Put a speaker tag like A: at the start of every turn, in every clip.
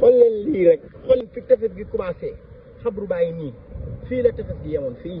A: xool leen lii rek xool fi tefes gi commencé xabru bàyyi nii fii la tefes gi yemoon fii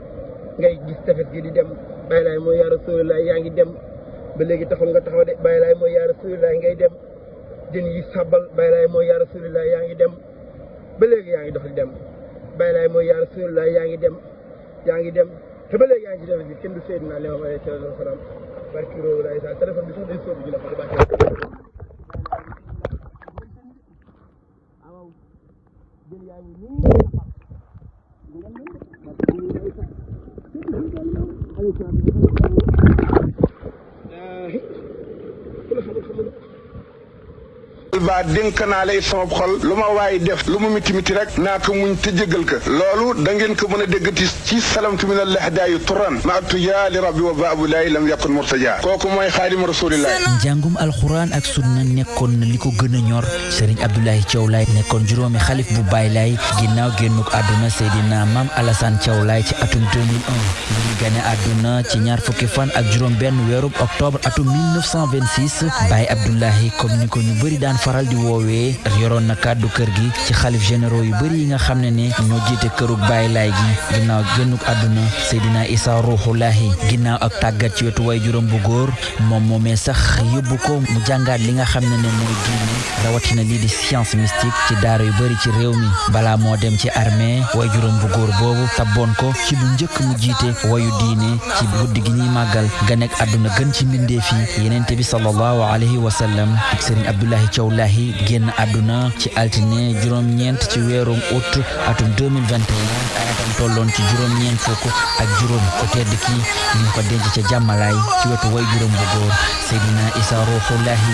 A: ngay gis tefes gi di dem bàyyi laay mooy yaa rasulilah yaa ngi dem ba léegi taxul nga taxaw de bàyyi laay mooy yaa rasulilah ngay dem jën yi sàbbal bàyyi laay mooy yaa rasulilah yaa ngi dem ba léegi yaa ngi dox di dem bàyyi laay mooy yaa rasulilah yaa ngi dem yaa ngi dem te ba léegi yaa ngi ci tefes gi kenn du Seydina Limaamu alayhi salaatu wa salaam barki réew laay sa téléphone bi sax day sóobu ji la ko di bàcc waaw jël yaa ngi nii
B: ba dénk naa lay sama xol lu ma waaye def lu mu miti miti rek naa ko muñ te jéggal ko loolu da ngeen ko mën a déggati ci salamtu min allah daayu turan ma attu yaa li rabbi wa baabu laay lam yakun murtaja kooku mooy xaadima rasulillah
C: njàngum alxuraan ak sunna nekkoon na li ko gën a ñor sëriñ Abdoulaye Thiaw Laye nekkoon juróomi xalif bu Baye Laye ginnaaw génnuk àdduna Seydina Maam Alassane Thiaw Laye ci atum 2001 mu ngi gane àdduna ci ñaar fukki fan ak juróom benn weerub octobre atum 1926 Baye Abdoulaye comme ni ko ñu bëri daan faral di woowee yoroon na kàddu kër gi ci xalif généraux yu bëri yi nga xam ne ne ñoo jiite këruk Baye Laye gi ginnaaw génnuk àdduna Seydina Issa Ruuxu Lahi ginnaaw ak tàggat ci wetu way juróom bu góor moom moomee sax yóbbu ko mu jàngaat li nga xam ne ne mooy diine rawatina lii di science mystique ci daara yu bëri ci réew mi balaa moo dem ci armée way juróom bu góor boobu tabboon ko ci lu njëkk mu jiite wayu diine ci guddi gi ñuy màggal ga nekk àdduna gën ci mbindeef yi yenente bi sallallahu alayhi wa sallam sëriñ Abdoulahi Thiaw Lahi génn àdduna ci altine juróom-ñeent ci weerum août atum 2021 ay atam tolloon ci juróom-ñeent fukk ak juróom ko tedd kii ñu ngi ko denc ca jàmmalaay ci wetu way juróom bu góor Seydina Isa Ruuxullaahi